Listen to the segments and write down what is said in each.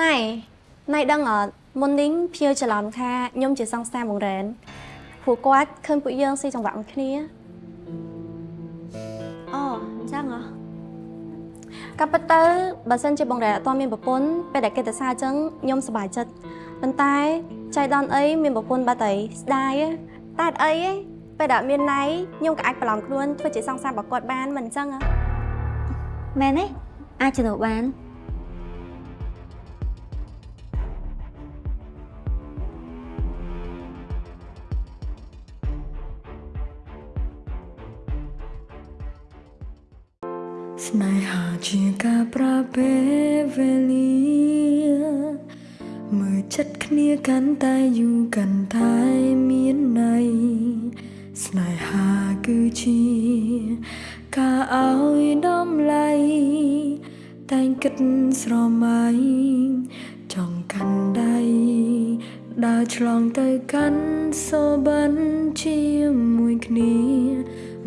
ណៃណៃដឹងអត់មុននេះភៀវច្រឡំថាខ្ញុំជាសង្សារបងរ៉ែនព្រោះគាត់ឃើញពួកយើងស៊ីចង្វាក់មួយគ្នាអូអញ្ចឹងហ៎កាប់ពិតទៅបើសិនជាបងរ៉ែនអត់ទាន់មានប្រពន្ធពេលដែលគេទៅសារអញ្ចឹងខ្ញុំសប្បាយចិត្តប៉ុន្តែចៃដន្យអីមានប្រពន្ធបាត់អីស្ដាយតែអត់អីទេពេលដែលមានណៃខ្ញុំក៏អាចប្រឡំខ្លួនធ្វើជាសង្សាររបស់គាត់បានមិនអញ្ចឹងហ៎មែនទេអាចជំនួសបាន ស្នេហាជាការប្រាពេលវេលាមើលចិត្តគ្នាកាន់តែយូរកាន់តែមានន័យស្នេហាគឺជាការឲ្យដំឡៃតែងគិតស្រមៃចង់កាន់ដៃដើរឆ្លងទៅកាន់សូបិនជាមួយគ្នា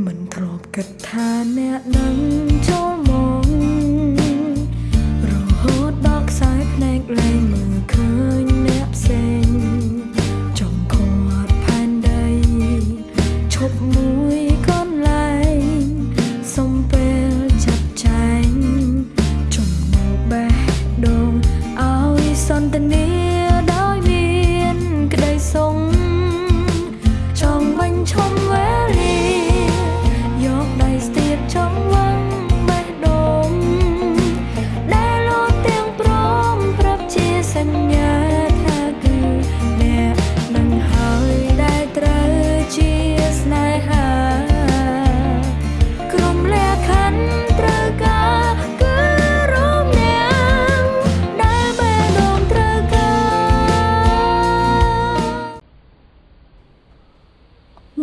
មិនធ្លាប់គិតថាអ្នកនឹងចូល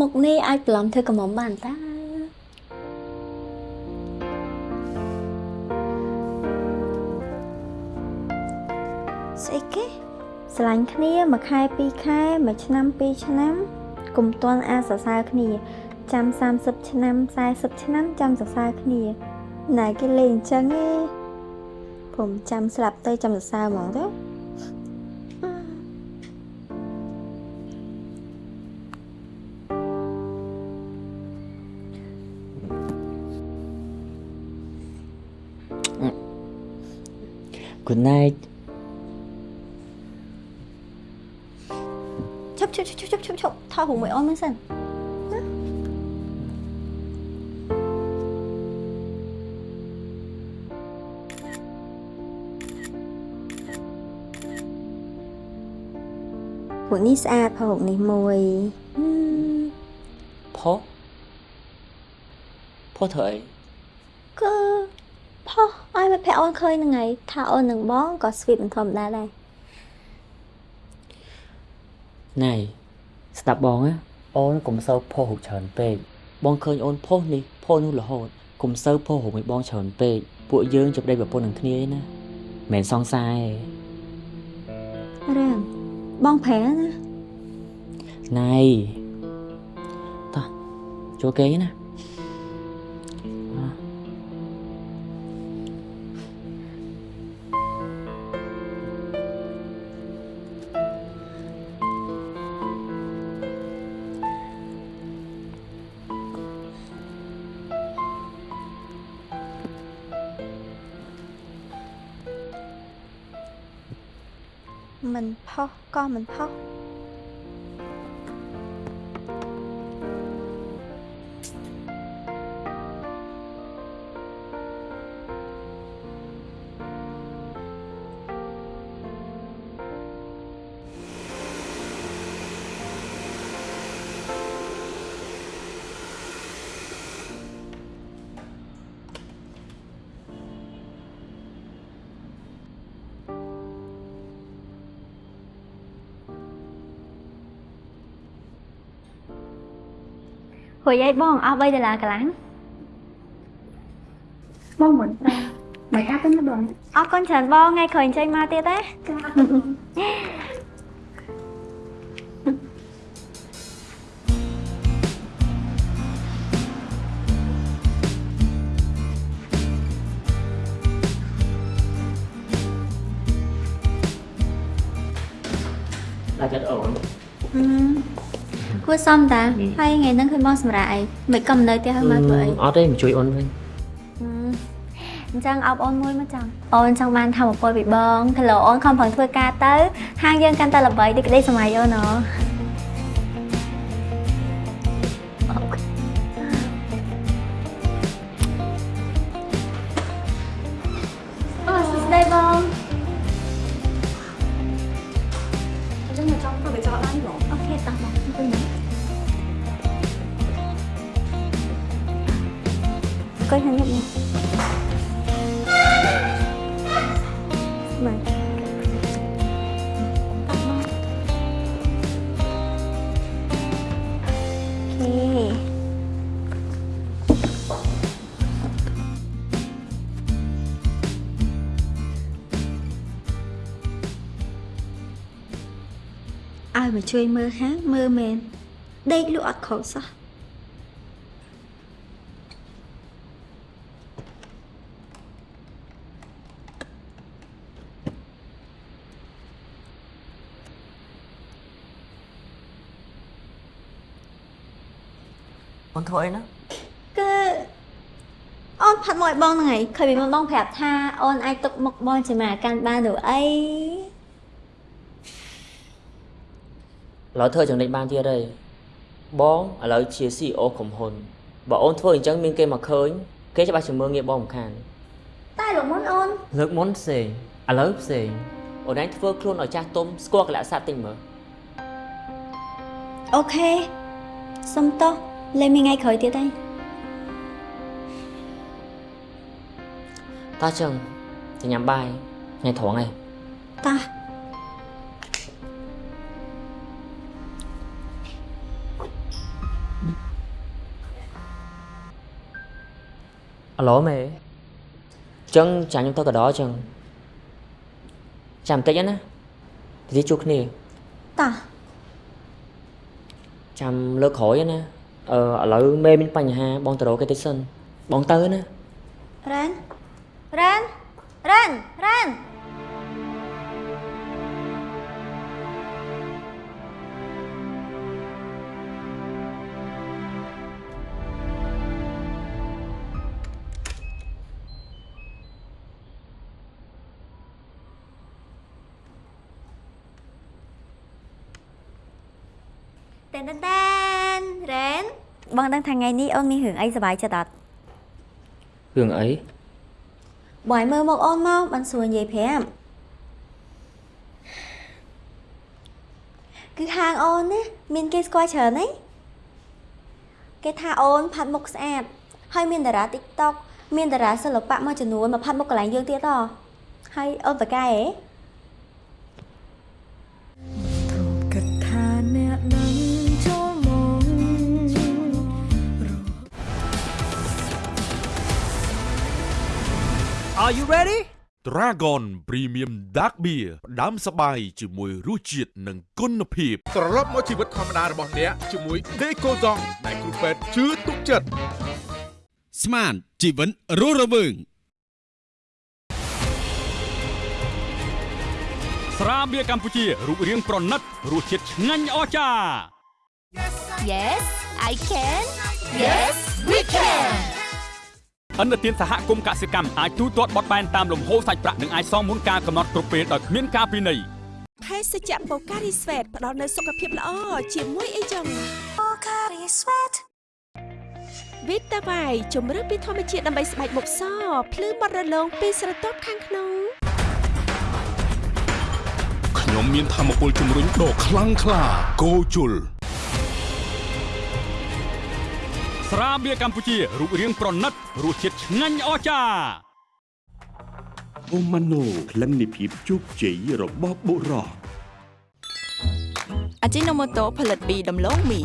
មុខនេះអាចប្រឡំធ្វើកំមុំបានតាស្អីគេស្រឡាញ់គ្នាមួយខែពីរខែមួយឆ្នាំពីរឆ្នាំកុំទាន់អាចសរសើរគ្នាចាំ30ឆ្នាំ40ឆ្នាំចាំសរសើរគ្នាណែគេលេងអញ្ចឹងឯងผมចាំស្លាប់ទៅចាំសរសើរហ្មងទៅ Good night ឈប់ឈប់ឈប់ឈប់ឈប់ឈប់ថតរូបមួយអូនមើលសិនពួកនេះស្អាត ផុសរូបនេះមួយហឹមផុសផុសធ្វើអីគឺផុសឲ្យមិត្តភក្តិអូនឃើញហ្នឹងហើយថាអូននឹងបងក៏ស្វីតមិនធម្មតាដែរណៃស្ដាប់បងណាអូនកុំសូវផុសរូបច្រើនពេកបងឃើញអូនផុសនេះផុសនោះរហូតកុំសូវផុសរូបឲ្យបងច្រើនពេកពួកយើងជប់ដេកប្រពន្ធនឹងគ្នាឯណាមិនមែនសង្សារទេរាមបងប្រែណាណៃតោះចូលគេណា សក៏មិ យអីបងអស់3ដុល្លារកន្លះបងមិនប្រាមិនអាប់ទេណាបងអរគុណច្រើនបងថ្ងៃក្រោយចេញមកទៀតទេស សមតាហើយថ្ងៃហ្នឹងឃើញបងសម្រាប់អីមិនក៏មិននៅផ្ទះហើយមកធ្វើអីអត់ទេមកជួយអូនវិញហឹមអញ្ចឹងអោបអូនមួយមកចាំអូនចង់បានធម្មពលពីបងគីឡូអូនខំប្រឹងធ្វើការទៅហាងយើងកាន់តែល្បីដូចក្តីសម័យអូនហ៎ ជួយមើលហាងមើលមែនដេកលក់អត់ខុសសោះអូនធ្វើអីណាគឺអូនផាត់មកឲ្យបងហ្នឹងហើយឃើញពីមុនបងប្រាប់ថាអូនអាចទុកមុខបងជាមកកាន់បានឬអី ឥឡូវធ្វើចំណេញបានទៀតហើយបងឥឡូវជា CEO ក្រុមហ៊ុនបើអូនធ្វើអញ្ចឹងមានគេមកឃើញគេច្បាស់ជាមើលងាយបងមិនខានតែលោកមុនអូនលើកមុនផ្សេងឥឡូវផ្សេងអូនឯងធ្វើខ្លួនឲ្យចាស់ទុំស្គាល់កលៈស័ព្ទតិចមើលអូខេសុំតោះលេមានថ្ងៃក្រោយទៀតទេតោះចឹងទៅញ៉ាំបាយថ្ងៃត្រង់ឯងតោះ អាឡូមេចឹងចាញ់ខ្ញុំទៅកដោចឹងចាំបន្តិចណាទីជួបគ្នាតោះចាំលើកក្រោយណាអឺឥឡូវមេមានបញ្ហាបងទៅរកគេតិចសិនបងទៅណារ៉ានរ៉ានរ៉ានរ៉ាន តែនតែនរ៉ានបងដឹងថាថ្ងៃនេះអូនមានរឿងអីសប្បាយចិត្តអត់រឿងអីបងឲ្យមើលមកអូនមកបានសួរនិយាយប្រាប់គឺហាងអូនណាមានគេស្គាល់ច្រើនណាគេថាអូនផាត់មុខស្អាតហើយមានតារា TikTok មានតារាសិល្បៈមួយចំនួនមកផាត់មុខកន្លែងយើងទៀតហ៎ហើយអូនបកែហ៎ Are you ready? Dragon Premium Dark Beer ផ្ដាំសបាយជាមួយរសជាតិនិងគុណភាពត្រឡប់មកជីវិតធម្មតារបស់អ្នកជាមួយ Decoton ដែលគ្រូពេទ្យជឿទុកចិត្តស្មានជីវិតរស់រវើងស្រាបៀរកម្ពុជារូបរាងប្រណិតរសជាតិឆ្ងាញ់អស្ចារ្យ Yes, I can. Yes, we can. អន្តរជាតិសហគមន៍កសិកម្មអាចទូទាត់បត់បែនតាមលំហូរសាច់ប្រាក់និងអាចសងមុនការកំណត់គ្រប់ពេលដោយគ្មានការពិន័យភេសជ្ជៈបូការីស្វេតផ្ដល់នូវសុខភាពល្អជាមួយអីចឹងបូការីស្វេតវីតាវ៉ៃជំរឿនពីធម្មជាតិដើម្បីស្បែកមុខសភ្លឺបត់រលោងពីស្រទាប់ខាងក្នុងខ្ញុំមានធម្មពលជំរុញដ៏ខ្លាំងក្លាគោជុល ស្រាបៀរកម្ពុជារូបរាងប្រណិតរសជាតិឆ្ងាញ់អស្ចារ្យអូម៉ាណូក្លិននៃភាពជោគជ័យរបស់បុរសអាជីណូម៉ូតូផលិតពីដំឡូងមី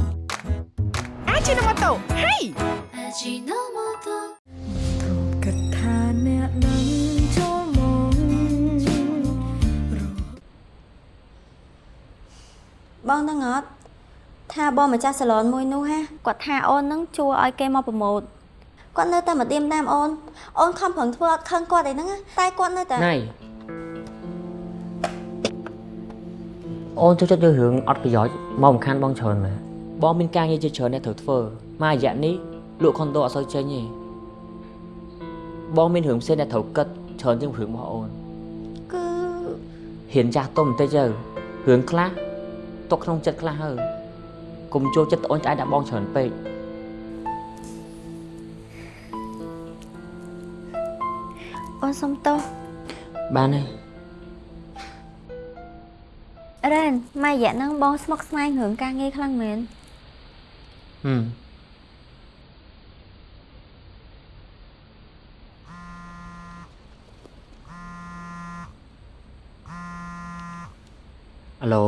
អាជីណូម៉ូតូហេគិតថាអ្នកនឹងចូលមកបងដឹងអត់ ថាបងម្ចាស់សាឡនមួយនោះហាគាត់ថាអូននឹងជួឲ្យគេមកប្រម៉ូតគាត់នៅតែមកឌៀមតាមអូនអូនខំប្រឹងធ្វើអត់ខឹងគាត់អីហ្នឹងណាតែគាត់នៅតែណៃអូនចូលចិត្តយករឿងអត់ប្រយោជន៍មកសំខាន់បងច្រើនមែនបងមានការងារជាច្រើនអ្នកត្រូវធ្វើមករយៈនេះលក់ខុនដូអត់សូវចេញទេបងមានរឿងផ្សេងអ្នកត្រូវគិតច្រើនជាងរឿងរបស់អូនគឺហ៊ានចាស់ទុំបន្តិចទៅរឿងខ្លះទុកក្នុងចិត្តខ្លះហើ កុំចូលចិត្តត្អូញត្អែដាក់បងច្រើនពេកអូនសុំទោសបានទេរ៉ែនម៉ែរយៈហ្នឹងបងស្មុកស្មាញរឿងការងារខ្លាំងមែនហឹមអាឡូ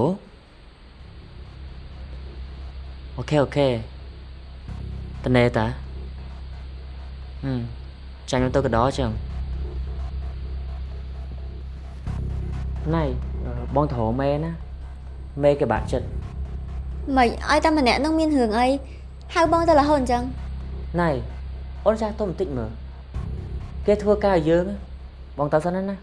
អូ ខេអូខេតនេតាហឹមចាញ់ខ្ញុំទៅកដោចឹងណៃអឺបងទៅរកមេណាមេគេបាក់ចិត្តមិនឲ្យតែម្នាក់ហ្នឹងមានរឿងអីហៅបងទៅរហូតអញ្ចឹងណៃអូនចាស់ទុំបន្តិចមើលគេធ្វើការឲ្យយើងបងតើសិនណា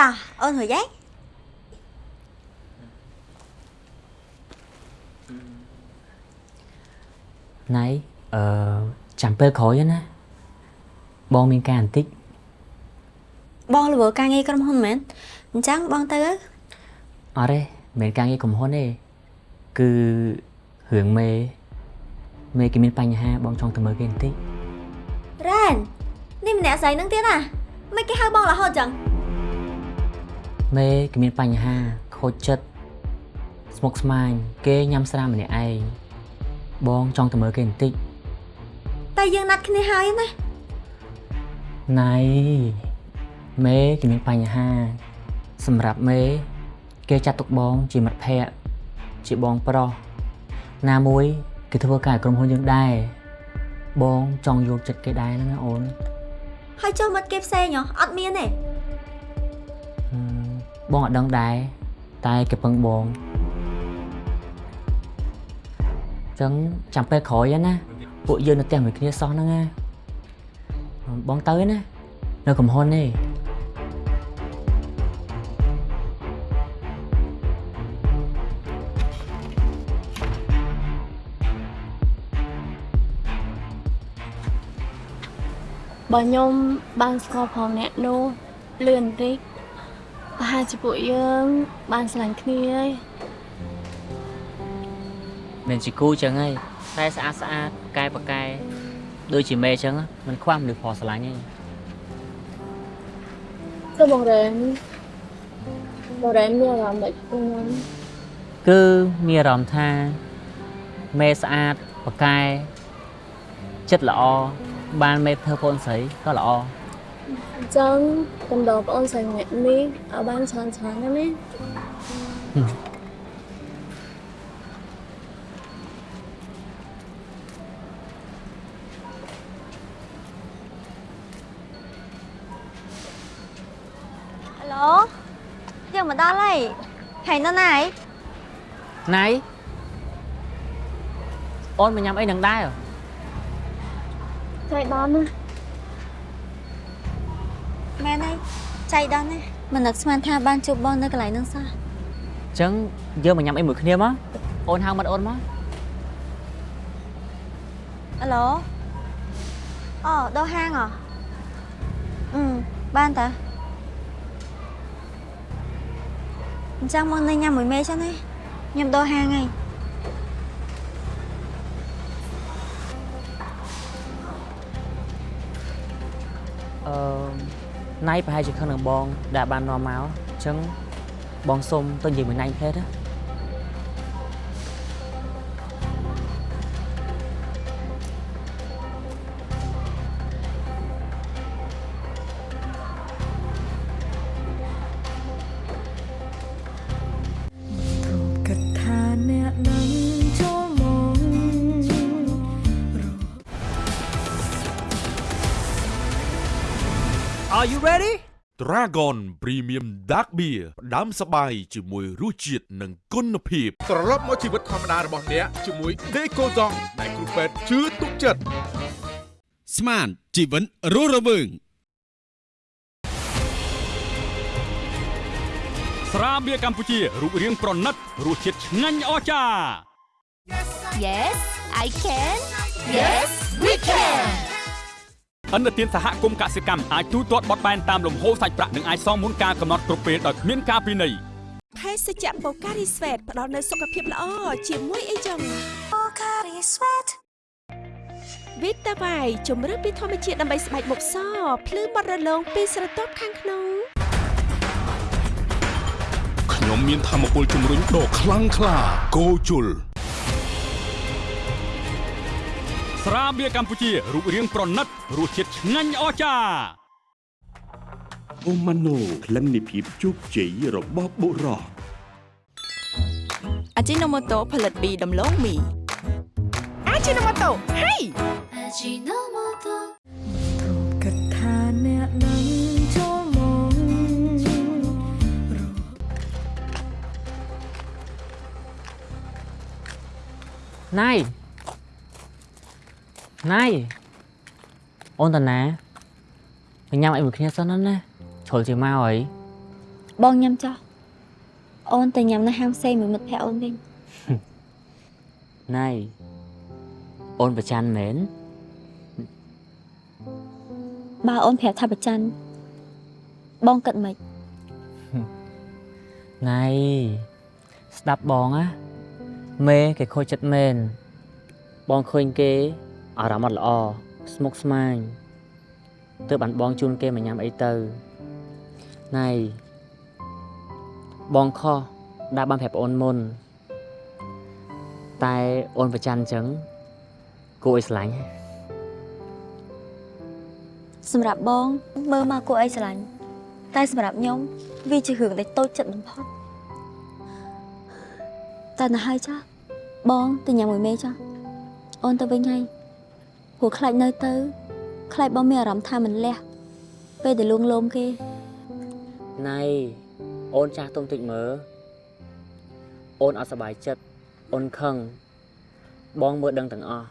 តោះអូនរួចហើយណៃអឺចាំពេលក្រោយណាបងមានការបន្តិចបងលវើការងារក្រុមហ៊ុនមែនអញ្ចឹងបងទៅទៅអត់ទេមិនមែនការងារក្រុមហ៊ុនទេគឺរឿង មេមេគេមានបញ្ហាបងចង់ទៅមើលគេបន្តិចរ៉ែននេះម្នាក់ស្រីហ្នឹងទៀតណាមិនគេហៅបងរហូតអញ្ចឹងមេគេមានបញ្ហាខូចចិត្តស្មុគស្មាញគេញ៉ាំស្រាម្នាក់ឯងបងចង់ទៅមើលគេបន្តិចតែយើងណាត់គ្នាហើយណាណៃមេគេមានបញ្ហា សម្រាប់មេ គេចាត់ទុកបងជាមិត្តភក្តិជាបងប្រុសណាមួយគេធ្វើការឲ្យក្រុមហ៊ុនយើងដែរបងចង់យកចិត្តគេដែរហ្នឹងណាអូនហើយចុះមិត្តគេផ្សេងហ៎អត់មានទេហឹម បងអត់ដឹងដែរតែគេពឹងបងចឹងចាំពេលក្រោយណាពួកយើងនៅផ្ទះមួយគ្នាសោះហ្នឹងណាបងទៅណានៅកំហ៊ុនទេបើខ្ញុំបានស្គាល់ផងអ្នកនោះលឿនបន្តិច ប្រហែលជាពួកយើងបានស្រឡាញ់គ្នាហើយមានជាគូចឹងហើយតែស្អាតស្អាតកែប្រកែដូចជាមេចឹងមិនខ្វះមនុស្សផងស្រឡាញ់ទេទៅបងរ៉ែនបងរ៉ែនមានអារម្មណ៍ដូចខ្ញុំគឺមានអារម្មណ៍ថាមេស្អាតប្រកែចិត្តល្អបានមេធ្វើកូនស្រីក៏ល្អ អញ្ចឹងកំដរបងអូនស្រីម្នាក់នេះឲ្យបានច្រើនច្រើនណាណាហេឡូយើងមកដល់ហើយហើយនៅណាហើយណៃអូនមកញ៉ាំអីនឹងដែរចៃដន្យណា មែនហើយ ចៃដន្យណាមិននឹកស្មានថាបានជួបបងនៅកន្លែងហ្នឹងសោះអញ្ចឹងយើងមកញ៉ាំអីមួយគ្នាមកអូនហៅមាត់អូនមកហេឡូអូដល់ហាងហ៎អឺបានតាអញ្ចឹងមកនៅញ៉ាំមួយមេចឹងណាខ្ញុំដល់ហាងហើយអឺ ណៃប្រហែលជាខឹងនឹងបងដែលបាននាំមកអញ្ចឹងបងសុំទៅនិយាយមួយណៃផ្លេតណា Dragon Premium Dark Beer ផ្ដាំសបាយជាមួយរសជាតិនិងគុណភាពត្រឡប់មកជីវិតធម្មតារបស់អ្នកជាមួយ Deco Zong ដែលគ្រូពេទ្យជឿទុកចិត្តស្មានជីវិតរស់រវើងស្រាបៀរកម្ពុជារូបរាងប្រណិតរសជាតិឆ្ងាញ់អស្ចារ្យ Yes I can Yes we can អន្តរជាតិសហគមន៍កសិកម្មអាចទូទាត់បត់បែនតាមលំហូរសាច់ប្រាក់និងអាចសងមុនការកំណត់គ្រប់ពេលដោយគ្មានការពិន័យភេសជ្ជៈបូការីស្វេតផ្ដល់នូវសុខភាពល្អជាមួយអីចឹងបូការីស្វេតវីតាវ៉ៃជំរឿនពីធម្មជាតិដើម្បីស្បែកមុខសភ្លឺបត់រលោងពីស្រទាប់ខាងក្នុងខ្ញុំមានធម៌ពលជំរុញដ៏ខ្លាំងក្លាគោជុល ស្រាបៀរកម្ពុជារូបរាងប្រណិតរសជាតិឆ្ងាញ់អស្ចារ្យអូម៉ាណូក្លិននៃភាពជោគជ័យរបស់បុរសអាជីណូម៉ូតូផលិតពីដំឡូងមីអាជីណូម៉ូតូហេគិតថាអ្នកនឹងចូលមកណៃ ណៃអូនតាណាទៅញ៉ាំអីមួយគ្នាសិនណាជ្រុលជាមកអីបងញ៉ាំចោះអូនទៅញ៉ាំនៅហាងផ្សេងមួយមិត្តភក្តិអូនវិញណៃអូនប្រច័នមែនបើអូនប្រាប់ថាប្រច័នបងគិតមិនណៃស្ដាប់បងណាមេគេខូចចិត្តមែនបងឃើញគេ អារម្មណ៍អត់ល្អស្មុគស្មាញទើបបានបងជូនគេមកញ៉ាំអីទៅណៃបងខុសដែលបានប្រាប់អូនមុន តែអូនប្រច័នអញ្ចឹងគួរឲ្យស្រឡាញ់សម្រាប់បងមើលមកគួរអីស្រឡាញ់តែសម្រាប់ខ្ញុំវាជារឿងដែលតូចចិត្តបំផុតតែទៅហើយចាស់បងទៅញ៉ាំមួយមេចាស់អូនទៅវិញហើយ ព្រោះខ្លាចនៅទៅខ្លាចបងមានអារម្មណ៍ថាមិនលះពេលដែលលួងលោមគេណៃអូនចាស់ទុំតិចមើលអូនអត់សប្បាយចិត្តអូនខឹងបងមើលដឹងទាំងអស់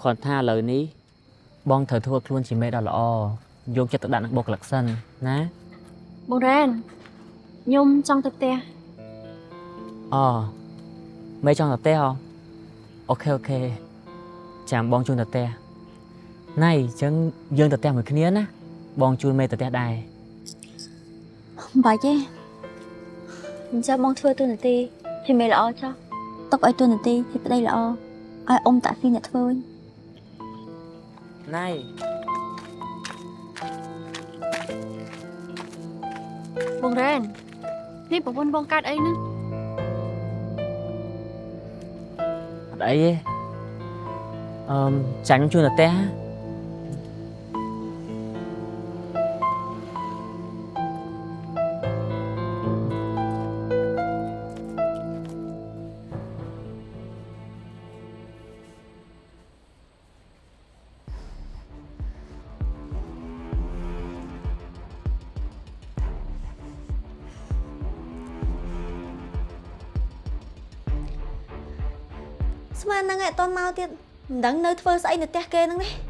គ្រាន់ថាឥឡូវនេះបងត្រូវធ្វើខ្លួនជាមេដ៏ល្អយកចិត្តទៅដាក់នឹងបុគ្គលិកសិនណាបងរ៉ែនខ្ញុំចង់ទៅផ្ទះអូមេចង់ទៅផ្ទះហ៎អូខេអូខេ ចាំបងជូនទៅផ្ទះណៃអញ្ចឹងយើងទៅផ្ទះមួយគ្នាណាបងជូនមេទៅផ្ទះដែរមិនបាច់ទេអញ្ចឹងបងធ្វើទូនាទីជាមេល្អចោះទុកឲ្យទូនាទីជាប្តីល្អឲ្យអ៊ំតាក់ស៊ីអ្នកធ្វើវិញណៃបងរ៉ែននេះប្រពន្ធបងកើតអីហ្នឹងអត់អីទេ អឺមចាញ់ខ្ញុំជូនទៅផ្ទះស្មានហ្នឹងឯងអត់តន់មកទៀតមិនដឹងនៅធ្វើស្អីនៅផ្ទះគេហ្នឹងនេះ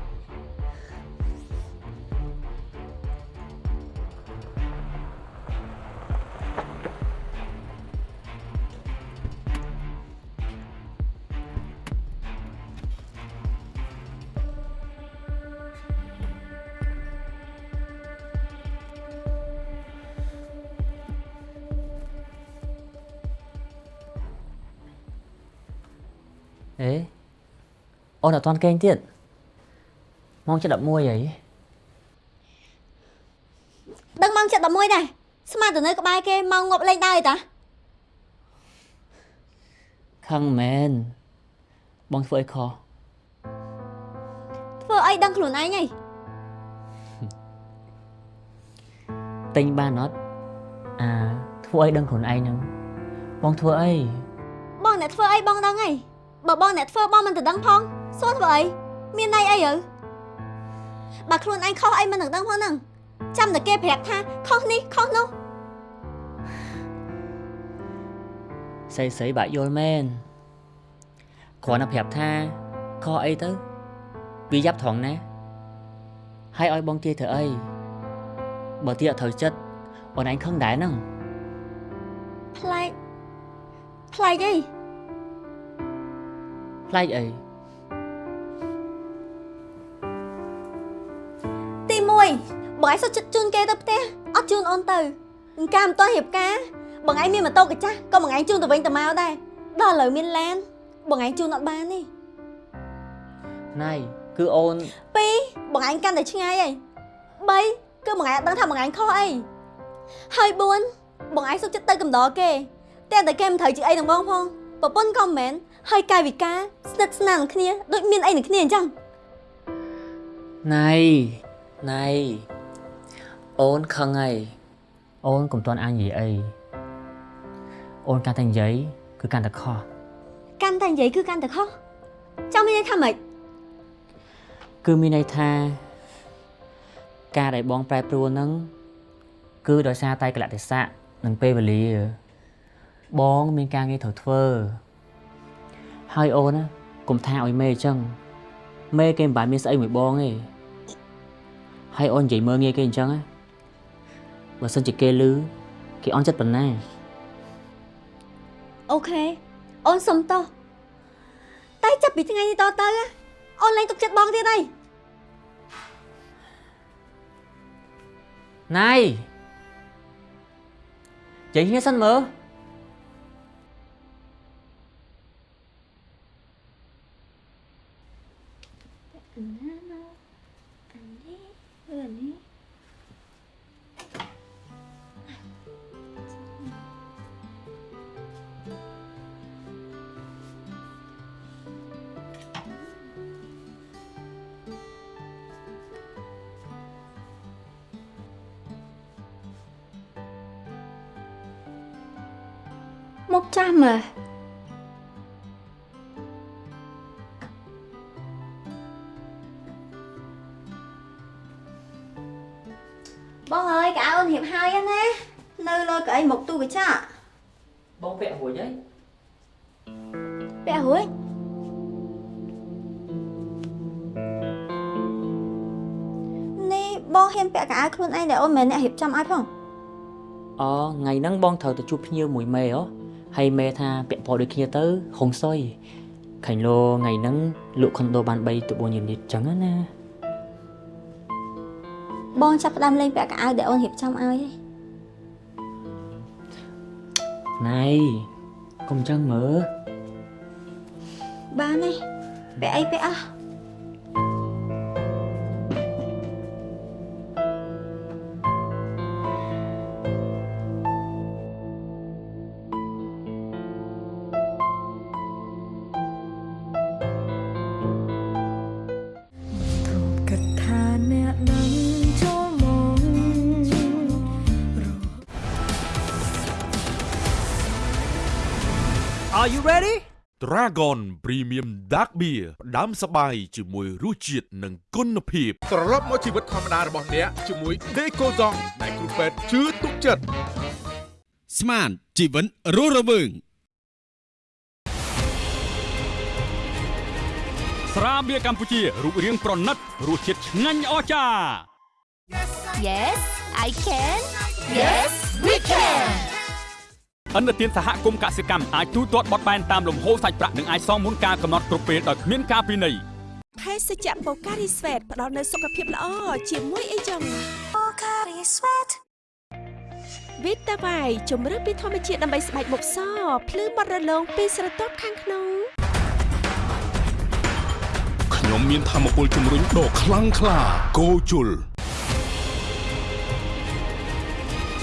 អូនអត់ទាន់គេងទៀតម៉ោង7:11ហីដឹងម៉ោង7:11ដែរស្មានទៅនៅក្បែរគេម៉ោងងប់លេងដែរតាខឹងមែនបងធ្វើអីខុសធ្វើអីដឹងខ្លួនឯងហីទិញបានអត់អាធ្វើអីដឹងខ្លួនឯងហ្នឹងបងធ្វើអីបងអ្នកធ្វើអីបងដឹងហីបើបងអ្នកធ្វើបងមិនទៅដឹងផង សួរធ្វើអីមានន័យអីទៅបើខ្លួនឯងខុសអីមិននឹងដឹងផងហ្នឹងចាំតែគេប្រាប់ថាខុសនេះខុសនោះស្អីស្អីបាក់យល់មែនគ្រាន់តែប្រាប់ថាខអីទៅវាយ៉ាប់ត្រង់ណាហើយឲ្យបងទាយធ្វើអីបើទាយអត់ត្រូវចិត្តអូនឯងខឹងដែរហ្នឹងប្លែកប្លែកអីផ្លែកអី បងឯងសុខចិត្តជូនគេទៅផ្ទះអត់ជូនអូនទៅអង្ការមិនទាន់រៀបការបងឯងមានម៉ូតូកាចាស់ក៏បងឯងជូនទៅវិញទៅមកដែរដល់ឥឡូវមានឡាន បងឯងជូនអត់បានទេណៃគឺអូន2បងឯងកាន់តែឆ្ងាយហើយ3គឺបងឯងអត់ដឹងថាបងឯងខុសអីហើយ4បងឯងសុខចិត្តទៅកំដរគេតែតែគេមិនត្រូវជាអីនឹងបងផងប្រពន្ធក៏មិនមែនហើយកាយវិការស្និទ្ធស្នាលនឹងគ្នាដូចមានអីនឹងគ្នាអញ្ចឹងណៃណៃ អូនខឹងហើយអូនកុំទាន់អាននិយាយអីអូនកាន់តែនិយាយគឺកាន់តែខុសកាន់តែនិយាយគឺកាន់តែខុសចង់មានន័យថាម៉េចគឺមានន័យថា ការដែលបងប្រែប្រួលហ្នឹងគឺដោយសារតែកលៈទេសៈនិងពេលវេលា បងមានការងារត្រូវធ្វើ ហើយអូនណាកុំថាឲ្យមេអញ្ចឹងមេគេមិនបានមានស្អីមួយបងទេហើយអូននិយាយមើលងាយគេអញ្ចឹងណា បើសិនជាគេលឺគេអន់ចិត្តប៉ុណ្ណាអូខេអូនសុំទោសតែចាប់ពីថ្ងៃនេះតទៅណាអូនលែងទុកចិត្តបងទៀតហើយណៃចេញគ្នាសិនមើល មកចាស់មើលបងអើយកៅអូនរៀបហើយណានៅលើកៅអីមកទូកញ្ចក់បងពាក់រួចហើយពាក់រួចនេះបងហ៊ានពាក់កៅអៅខ្លួនឯងដែលអូនមិនមែនអ្នករៀបចំឲ្យផងអូថ្ងៃហ្នឹងបងត្រូវទៅជួបភ្ញៀវមួយមេហ៎ ហើយមេថាពាក់ពណ៌ដូចគ្នាទៅហុងសុយខាញ់លោថ្ងៃហ្នឹងលក់ខុនដូបាន3ទៅ4យូនីតចឹងណាបងចាប់ផ្ដើមលេងពាក់កៅអៅដែលអូនរៀបចំឲ្យទេណៃកុំចឹងមើលបានទេពាក់អីពាក់អស់ Dragon Premium Dark Beer ផ្ដាំសបាយជាមួយរសជាតិនិងគុណភាពត្រឡប់មកជីវិតធម្មតារបស់អ្នកជាមួយ Deco Zong ដែលគ្រូពេទ្យជឿទុកចិត្តស្មានជីវិតរស់រវើងស្រាបៀរកម្ពុជារូបរាងប្រណិតរសជាតិឆ្ងាញ់អស្ចារ្យ Yes I can Yes we can អន្តរជាតិសហគមន៍កសិកម្មអាចទូទាត់បត់បែនតាមលំហូរសាច់ប្រាក់និងអាចសងមុនការកំណត់គ្រប់ពេលដោយគ្មានការពិន័យភេសជ្ជៈបូការីស្វេតផ្ដល់នូវសុខភាពល្អជាមួយអីចឹងបូការីស្វេតវីតាវ៉ៃជំរឿនពីធម្មជាតិដើម្បីស្បែកមុខសភ្លឺបត់រលោងពីស្រទាប់ខាងក្នុងខ្ញុំមានធម៌ពលជំរុញដ៏ខ្លាំងក្លាគោជុល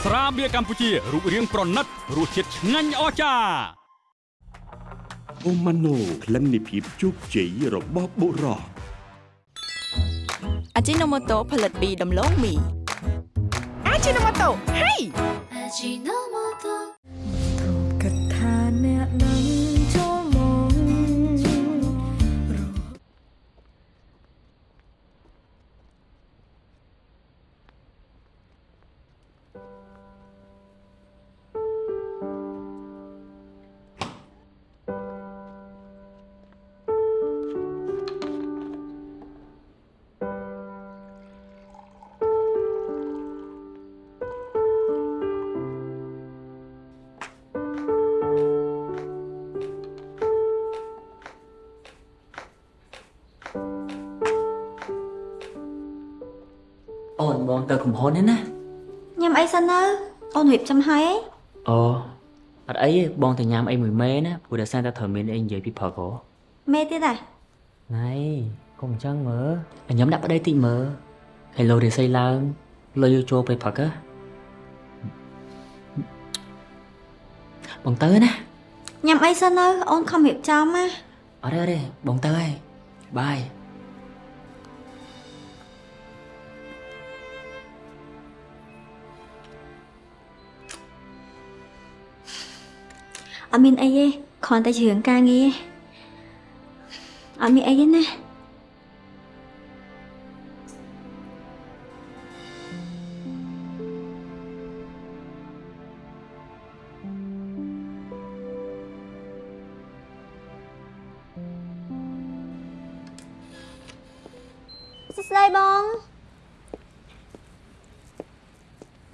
ស្រាបៀរកម្ពុជារូបរាងប្រណិតរសជាតិឆ្ងាញ់អស្ចារ្យអូម៉ាណូក្លិននៃភាពជោគជ័យរបស់បុរសអាជីណូម៉ូតូផលិតពីដំឡូងមីអាជីណូម៉ូតូហេគិ នបងទៅកំហុសនេះណាញ៉ាំអីសិនទៅអូនរៀបចំហើយអីអូអត់អីទេបងទៅញ៉ាំអីមួយមេណាព្រោះដោយសារតែត្រូវមានអីនិយាយពីព្រឹកហ៎មេទៀតដែរណៃកុំអញ្ចឹងមើលញ៉ាំដាក់ប្តីតិចមើលហើយលោរិស័យឡើងលុយចូលពេលព្រឹកហ៎បងទៅណាញ៉ាំអីសិនទៅអូនខំរៀបចំណាអត់ទេអត់ទេបងទៅហើយបាយ អត់មានអីទេគ្រាន់តែជារឿងការងារទេអត់មានអីទេណាសួស្តីបង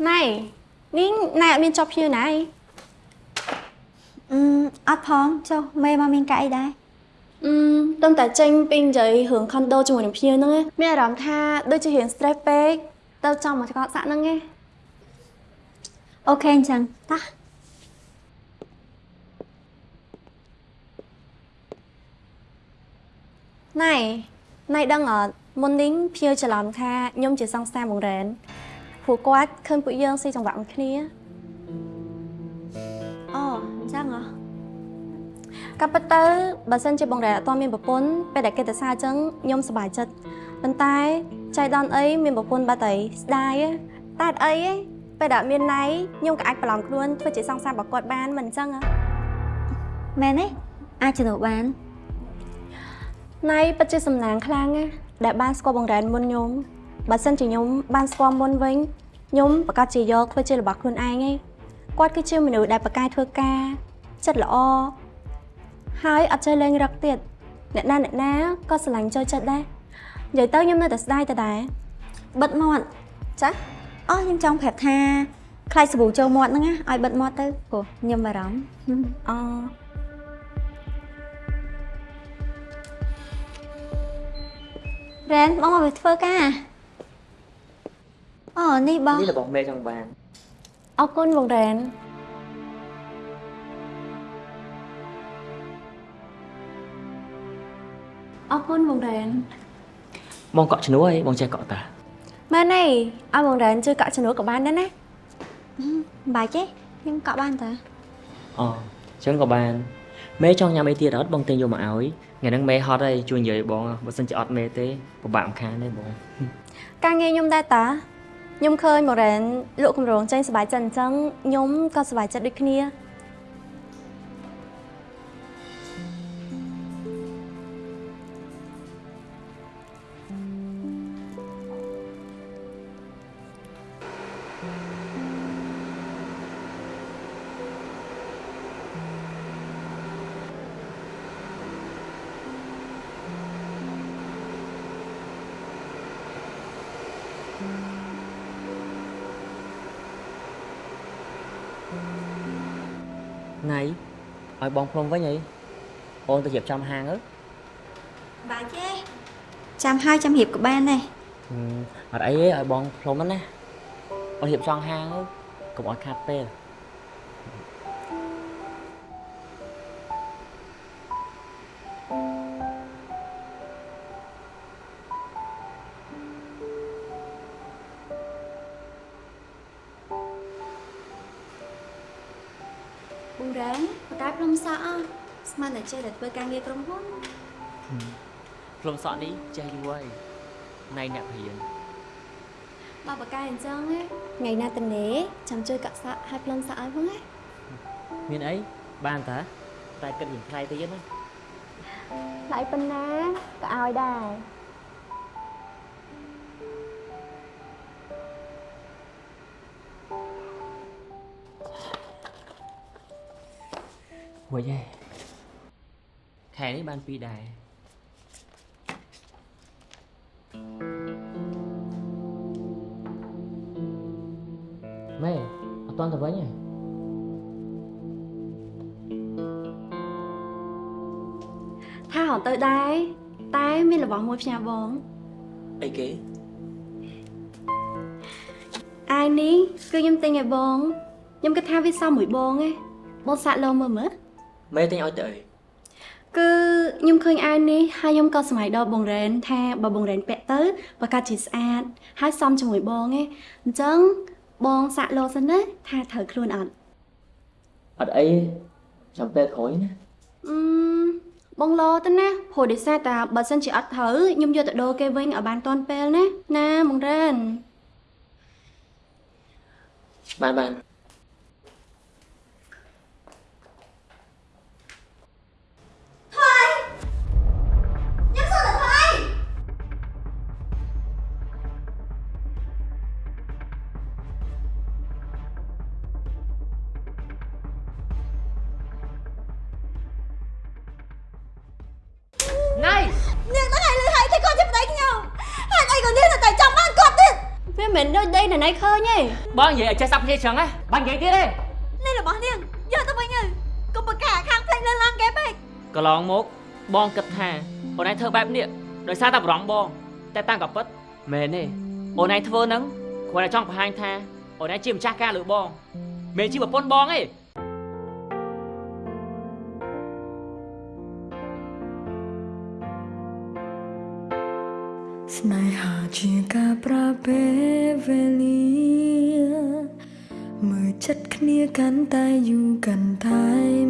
ណៃនេះណៃអត់មានចប់ភៀវណៃអឺអ ត់ផងចុះមេមកមានកាអីដែរអឺตั้งតែចេញពីនិយាយរឿង condo ជាមួយនឹងភៀវហ្នឹងឯងមានអារម្មណ៍ថាដូចជារៀង stress ពេកទៅចង់មកកត់សាក់ហ្នឹងឯងអូខេអញ្ចឹងតោះណៃណៃដឹងអត់មុននេះភៀវច្រឡំថាខ្ញុំជាសង្សារបងរ៉ែនព្រោះគាត់ឃើញពួកយើងស៊ីចង្វាក់មួយគ្នា ក៏ប៉ុន្តែបើសិនជាបងរ៉ែនអត់ទាន់មានប្រពន្ធពេលដែលគេទៅសារអញ្ចឹងខ្ញុំសប្បាយចិត្តប៉ុន្តែចៃដន្យអីមានប្រពន្ធបាត់ទៅស្ដាយទេតែអត់អីទេពេលដែលអត់មានណៃខ្ញុំក៏អាចប្រឡំខ្លួនធ្វើជាសង្សាររបស់គាត់បានមិនអញ្ចឹងហ៎មែនទេអាចជំនួសបានណៃពិតជាសំណាងខ្លាំងណាស់ដែលបានស្គាល់បងរ៉ែនមុនខ្ញុំបើសិនជាខ្ញុំបានស្គាល់មុនវិញខ្ញុំប្រកាសជាយកធ្វើជារបស់ខ្លួនឯងឯងគាត់គឺជាមនុស្សដែលប្រកែកធ្វើការចិត្តល្អ ហើយអត់ចេះលេងរឹកទៀតអ្នកណាអ្នកណាក៏ស្រឡាញ់ចូលចិត្តដែរនិយាយទៅខ្ញុំនៅតែស្ដាយតដែរបិទមាត់ចាអូខ្ញុំចង់ប្រាប់ថាខ្លាចសាប៊ូចូលមាត់ហ្នឹងណាឲ្យបិទមាត់ទៅព្រោះខ្ញុំបារម្ភអរ៉ែនបងមកវាធ្វើការអូនេះបងនេះរបស់មេចង់បានអរគុណបងរ៉ែន អរគុណបងរ៉ែនបងកក់ឈ្នួលអីបងចេះកក់តាមែនទេឲ្យបងរ៉ែនជួយកាក់ជំនួសក៏បានដែរណាមិនបាច់ទេខ្ញុំកក់បានតាអូអញ្ចឹងក៏បានមេចង់ញ៉ាំអីទៀតអត់បងទិញយកមកឲ្យថ្ងៃហ្នឹងមេហត់ហើយជួយនិយាយបងបើសិនជាអត់មេទេពិបាកម្ខានទេបងការងារខ្ញុំដែរតាខ្ញុំឃើញបងរ៉ែនលក់គម្រោងចេញសប្បាយចិត្តអញ្ចឹងខ្ញុំក៏សប្បាយចិត្តដូចគ្នា ឲ្យបងផ្លុំវិញអីអូនទៅរៀបចំហាងអើបាច់ទេចាំហើយចាំរៀបក៏បានដែរហឹមអត់អីទេឲ្យបងផ្លុំហ្នឹងណាអូនរៀបចំហាងទៅកុំឲ្យខាត់ពេល ចេះតែធ្វើការងារក្រុមហ៊ុនផ្លុំសក់នេះចេះយូរហើយណៃអ្នកព្រៀនបើបកកាយអញ្ចឹងណាថ្ងៃណាតនេចាំជួយកាក់សក់ឲ្យភ្លុំសក់ឲ្យផងណាមានអីបានតាតែគិតរៀងថ្លៃតិចណាថ្លៃប៉ុណ្ណាក៏ឲ្យដែរមួយឯង ខែនេះបានពីរដែរម៉ែអត់តន់ទៅវិញទេថារត់ទៅដែរតែមានរបស់មួយផ្ញើបងអីគេអាយនេះគឺខ្ញុំទិញឲ្យបងខ្ញុំគិតថាវាសមមួយបងឯងបងសាក់លោមើលមើលមេទិញឲ្យទៅអី គឺខ្ញុំឃើញអាវនេះហើយខ្ញុំក៏សម័យដល់បងរ៉ែនថាបើបងរ៉ែនពាក់ទៅប្រកាសជាស្អាត ហើយសមជាមួយបងឯងអញ្ចឹងបងសាក់លោសិនណាថាត្រូវខ្លួនអត់អត់អីចាំពេលក្រោយណាអឺបងលោទៅណាព្រោះដោយសារតែបើសិនជាអត់ត្រូវខ្ញុំយកទៅដូរគេវិញឲ្យបានតាន់ពេលណាណាបងរ៉ែនបានបាន វាមិនដូចដីណៃឃើញទេបងនិយាយឲ្យចេះសាប់គ្នាចឹងហ៎បាញ់និយាយទៀតទេនេះរបស់នាងយកទៅវិញទៅកុំប្រកាខាងផ្លេចលើឡើងគេពេកកន្លងមកបងគិតថាអូនឯងធ្វើបែបនេះដោយសារតែបារម្ភបង តែតាមក៏ពិតមែនទេអូនឯងធ្វើហ្នឹងគ្រាន់តែចង់បង្ហាញថាអូនឯងជាម្ចាស់ការលើបងមិនជាប្រពន្ធបងទេ ស្នេហាជាការប្រើពេលវេលាមើលចិត្តគ្នាកាន់តែយូរកាន់តែ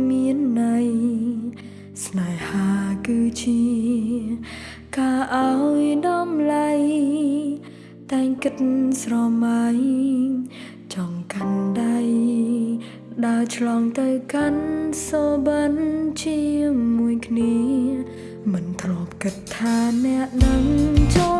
មានន័យស្នេហាគឺជាការឲ្យដំឡៃតែងគិតស្រមៃចង់កាន់ដៃដើរឆ្លងទៅកាន់សូបិនជាមួយគ្នា មិនធ្លាប់គិតថាអ្នកនឹងចូល